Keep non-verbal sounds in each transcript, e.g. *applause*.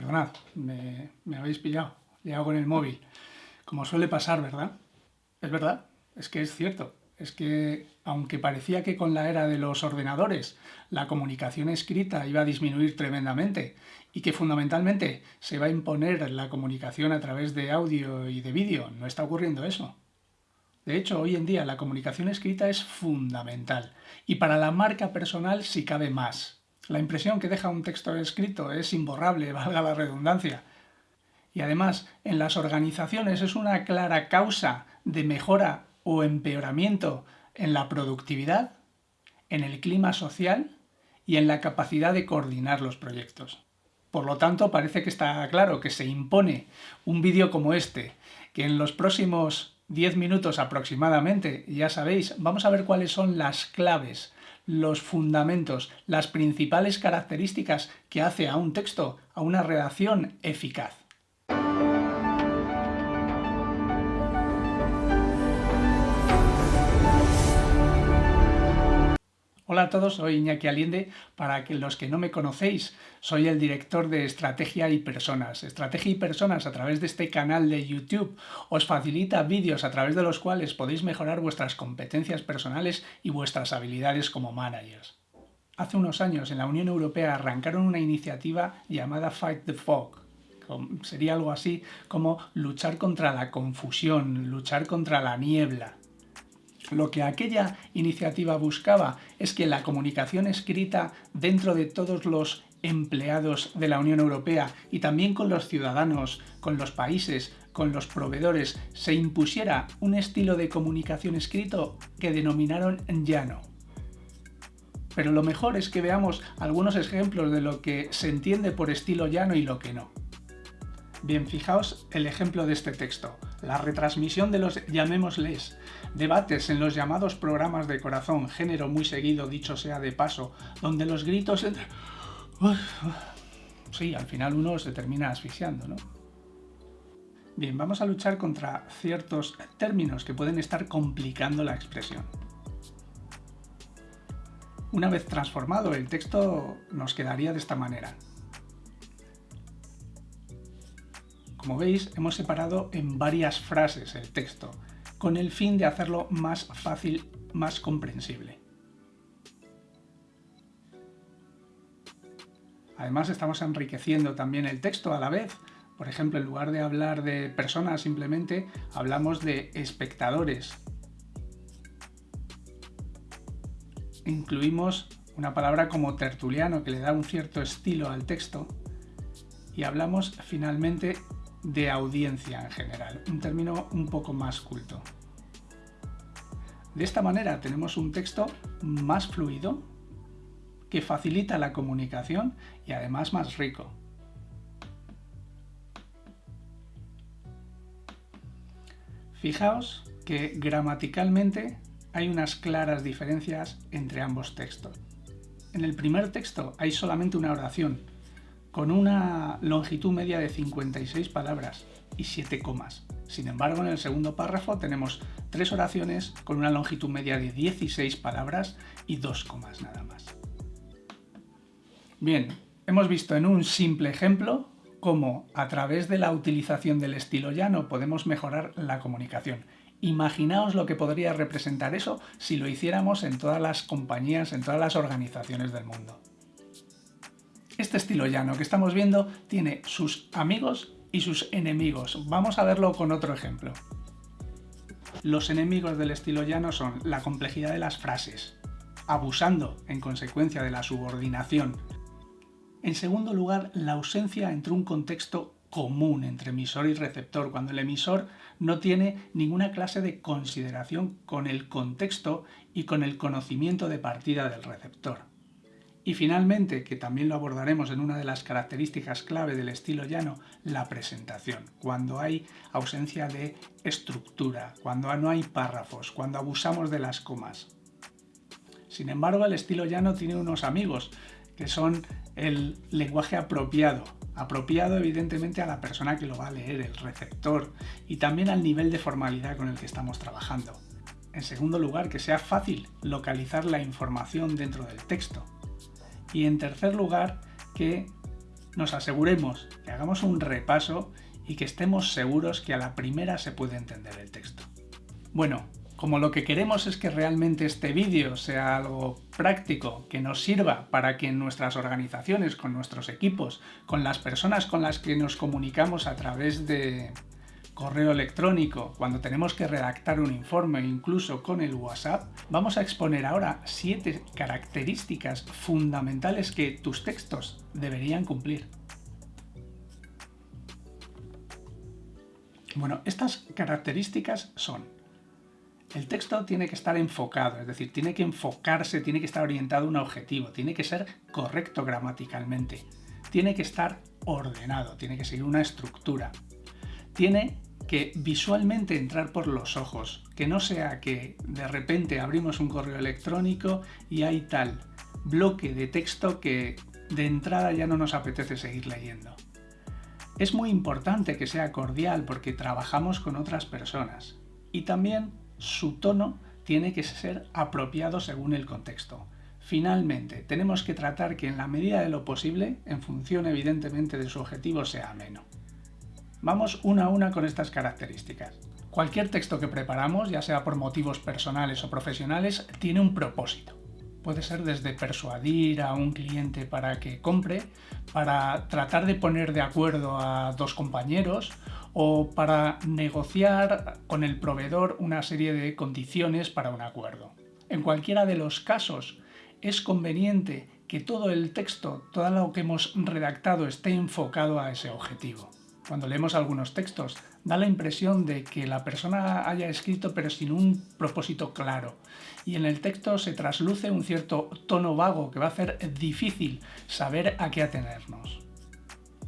perdonad, me, habéis pillado, liado con el móvil. Como suele pasar, ¿verdad? Es verdad, es que es cierto. Es que, aunque parecía que con la era de los ordenadores la comunicación escrita iba a disminuir tremendamente y que fundamentalmente se va a imponer la comunicación a través de audio y de vídeo, no está ocurriendo eso. De hecho, hoy en día la comunicación escrita es fundamental y para la marca personal si cabe más. La impresión que deja un texto escrito es imborrable, *laughs* valga la redundancia. Y además, en las organizaciones es una clara causa de mejora o empeoramiento en la productividad, en el clima social y en la capacidad de coordinar los proyectos. Por lo tanto, parece que está claro que se impone un vídeo como este, que en los próximos 10 minutos aproximadamente, ya sabéis, vamos a ver cuáles son las claves, los fundamentos, las principales características que hace a un texto, a una redacción eficaz. Hola a todos, soy Iñaki Aliende. Para los que no me conocéis, soy el director de Estrategia y Personas. Estrategia y Personas a través de este canal de YouTube os facilita vídeos a través de los cuales podéis mejorar vuestras competencias personales y vuestras habilidades como managers. Hace unos años en la Unión Europea arrancaron una iniciativa llamada Fight the Fog, sería algo así como luchar contra la confusión, luchar contra la niebla. Lo que aquella iniciativa buscaba es que la comunicación escrita dentro de todos los empleados de la Unión Europea y también con los ciudadanos, con los países, con los proveedores, se impusiera un estilo de comunicación escrito que denominaron llano. Pero lo mejor es que veamos algunos ejemplos de lo que se entiende por estilo llano y lo que no. Bien, fijaos el ejemplo de este texto. La retransmisión de los, llamémosles, debates en los llamados programas de corazón, género muy seguido, dicho sea de paso, donde los gritos... Sí, al final uno se termina asfixiando, ¿no? Bien, vamos a luchar contra ciertos términos que pueden estar complicando la expresión. Una vez transformado, el texto nos quedaría de esta manera. Como veis, hemos separado en varias frases el texto, con el fin de hacerlo más fácil, más comprensible. Además estamos enriqueciendo también el texto a la vez. Por ejemplo, en lugar de hablar de personas simplemente, hablamos de espectadores. Incluimos una palabra como tertuliano que le da un cierto estilo al texto y hablamos finalmente de audiencia en general, un término un poco más culto. De esta manera tenemos un texto más fluido, que facilita la comunicación y además más rico. Fijaos que gramaticalmente hay unas claras diferencias entre ambos textos. En el primer texto hay solamente una oración, con una longitud media de 56 palabras y 7 comas. Sin embargo, en el segundo párrafo tenemos tres oraciones con una longitud media de 16 palabras y 2 comas nada más. Bien, hemos visto en un simple ejemplo cómo a través de la utilización del estilo llano podemos mejorar la comunicación. Imaginaos lo que podría representar eso si lo hiciéramos en todas las compañías, en todas las organizaciones del mundo. Este estilo llano que estamos viendo tiene sus amigos y sus enemigos. Vamos a verlo con otro ejemplo. Los enemigos del estilo llano son la complejidad de las frases, abusando en consecuencia de la subordinación. En segundo lugar, la ausencia entre un contexto común entre emisor y receptor, cuando el emisor no tiene ninguna clase de consideración con el contexto y con el conocimiento de partida del receptor. Y finalmente, que también lo abordaremos en una de las características clave del estilo llano, la presentación. Cuando hay ausencia de estructura, cuando no hay párrafos, cuando abusamos de las comas. Sin embargo, el estilo llano tiene unos amigos, que son el lenguaje apropiado. Apropiado evidentemente a la persona que lo va a leer, el receptor, y también al nivel de formalidad con el que estamos trabajando. En segundo lugar, que sea fácil localizar la información dentro del texto y en tercer lugar que nos aseguremos que hagamos un repaso y que estemos seguros que a la primera se puede entender el texto. Bueno, como lo que queremos es que realmente este vídeo sea algo práctico, que nos sirva para que en nuestras organizaciones, con nuestros equipos, con las personas con las que nos comunicamos a través de correo electrónico, cuando tenemos que redactar un informe, incluso con el WhatsApp, vamos a exponer ahora siete características fundamentales que tus textos deberían cumplir. Bueno, estas características son el texto tiene que estar enfocado, es decir, tiene que enfocarse, tiene que estar orientado a un objetivo, tiene que ser correcto gramaticalmente, tiene que estar ordenado, tiene que seguir una estructura, tiene que visualmente entrar por los ojos, que no sea que de repente abrimos un correo electrónico y hay tal bloque de texto que de entrada ya no nos apetece seguir leyendo. Es muy importante que sea cordial porque trabajamos con otras personas y también su tono tiene que ser apropiado según el contexto. Finalmente, tenemos que tratar que en la medida de lo posible, en función evidentemente de su objetivo, sea ameno. Vamos una a una con estas características. Cualquier texto que preparamos, ya sea por motivos personales o profesionales, tiene un propósito. Puede ser desde persuadir a un cliente para que compre, para tratar de poner de acuerdo a dos compañeros o para negociar con el proveedor una serie de condiciones para un acuerdo. En cualquiera de los casos, es conveniente que todo el texto, todo lo que hemos redactado esté enfocado a ese objetivo. Cuando leemos algunos textos, da la impresión de que la persona haya escrito pero sin un propósito claro. Y en el texto se trasluce un cierto tono vago que va a hacer difícil saber a qué atenernos.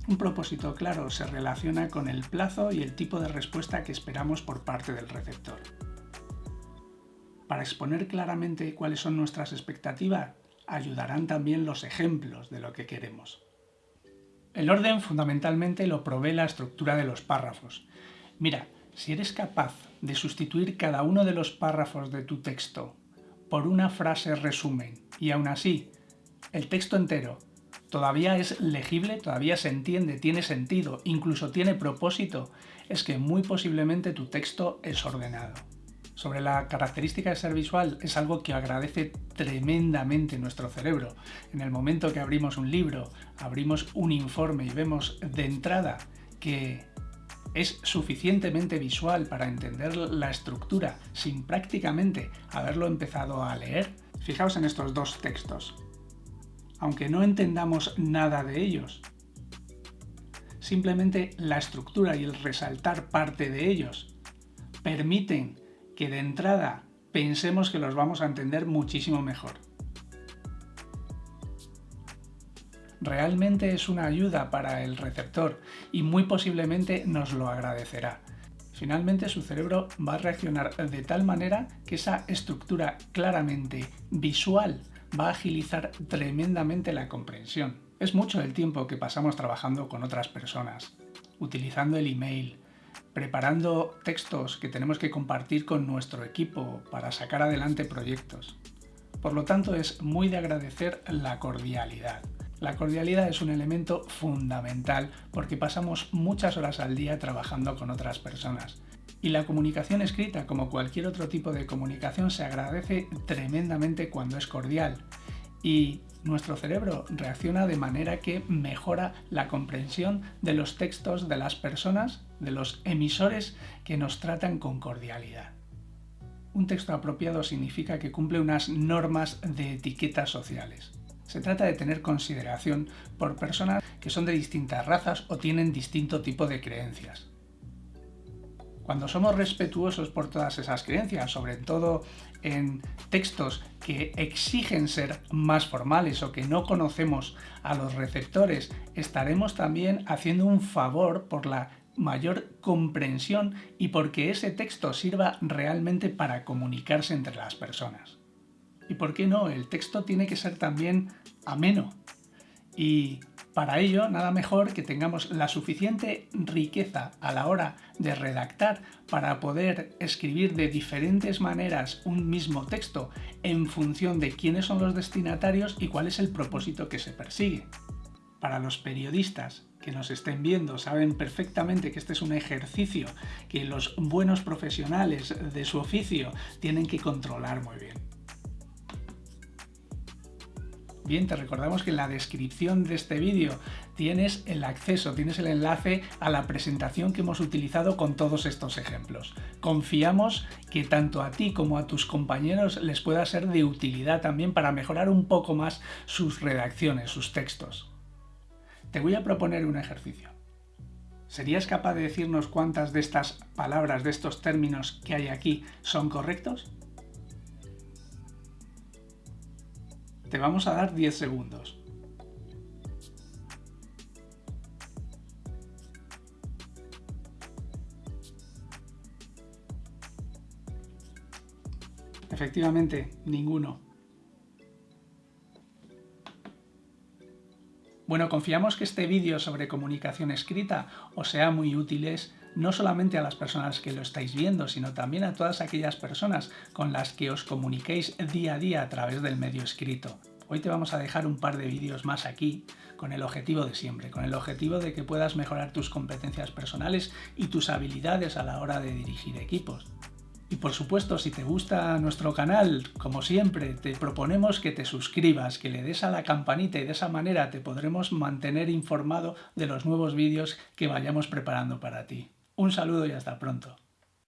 Un propósito claro se relaciona con el plazo y el tipo de respuesta que esperamos por parte del receptor. Para exponer claramente cuáles son nuestras expectativas, ayudarán también los ejemplos de lo que queremos. El orden fundamentalmente lo provee la estructura de los párrafos. Mira, si eres capaz de sustituir cada uno de los párrafos de tu texto por una frase resumen y aún así el texto entero todavía es legible, todavía se entiende, tiene sentido, incluso tiene propósito, es que muy posiblemente tu texto es ordenado. Sobre la característica de ser visual es algo que agradece tremendamente nuestro cerebro. En el momento que abrimos un libro, abrimos un informe y vemos de entrada que es suficientemente visual para entender la estructura sin prácticamente haberlo empezado a leer, fijaos en estos dos textos aunque no entendamos nada de ellos. Simplemente la estructura y el resaltar parte de ellos permiten que de entrada pensemos que los vamos a entender muchísimo mejor. Realmente es una ayuda para el receptor y muy posiblemente nos lo agradecerá. Finalmente su cerebro va a reaccionar de tal manera que esa estructura claramente visual va a agilizar tremendamente la comprensión. Es mucho el tiempo que pasamos trabajando con otras personas, utilizando el email, preparando textos que tenemos que compartir con nuestro equipo para sacar adelante proyectos. Por lo tanto, es muy de agradecer la cordialidad. La cordialidad es un elemento fundamental porque pasamos muchas horas al día trabajando con otras personas y la comunicación escrita, como cualquier otro tipo de comunicación, se agradece tremendamente cuando es cordial. Y nuestro cerebro reacciona de manera que mejora la comprensión de los textos de las personas, de los emisores que nos tratan con cordialidad. Un texto apropiado significa que cumple unas normas de etiquetas sociales. Se trata de tener consideración por personas que son de distintas razas o tienen distinto tipo de creencias. Cuando somos respetuosos por todas esas creencias, sobre todo en textos que exigen ser más formales o que no conocemos a los receptores, estaremos también haciendo un favor por la mayor comprensión y porque ese texto sirva realmente para comunicarse entre las personas. ¿Y por qué no? El texto tiene que ser también ameno, y para ello, nada mejor que tengamos la suficiente riqueza a la hora de redactar para poder escribir de diferentes maneras un mismo texto en función de quiénes son los destinatarios y cuál es el propósito que se persigue. para los periodistas que nos estén viendo saben perfectamente que este es un ejercicio que los buenos profesionales de su oficio tienen que controlar muy bien. Te recordamos que en la descripción de este vídeo tienes el acceso, tienes el enlace a la presentación que hemos utilizado con todos estos ejemplos. Confiamos que tanto a ti como a tus compañeros les pueda ser de utilidad también para mejorar un poco más sus redacciones, sus textos. Te voy a proponer un ejercicio. ¿Serías capaz de decirnos cuántas de estas palabras, de estos términos que hay aquí son correctos? Te vamos a dar 10 segundos. Efectivamente, ninguno. Bueno, confiamos que este vídeo sobre comunicación escrita os sea muy útil no solamente a las personas que lo estáis viendo, sino también a todas aquellas personas con las que os comuniquéis día a día a través del medio escrito. Hoy te vamos a dejar un par de vídeos más aquí con el objetivo de siempre, con el objetivo de que puedas mejorar tus competencias personales y tus habilidades a la hora de dirigir equipos. Y por supuesto, si te gusta nuestro canal, como siempre, te proponemos que te suscribas, que le des a la campanita y de esa manera te podremos mantener informado de los nuevos vídeos que vayamos preparando para ti. Un saludo y hasta pronto.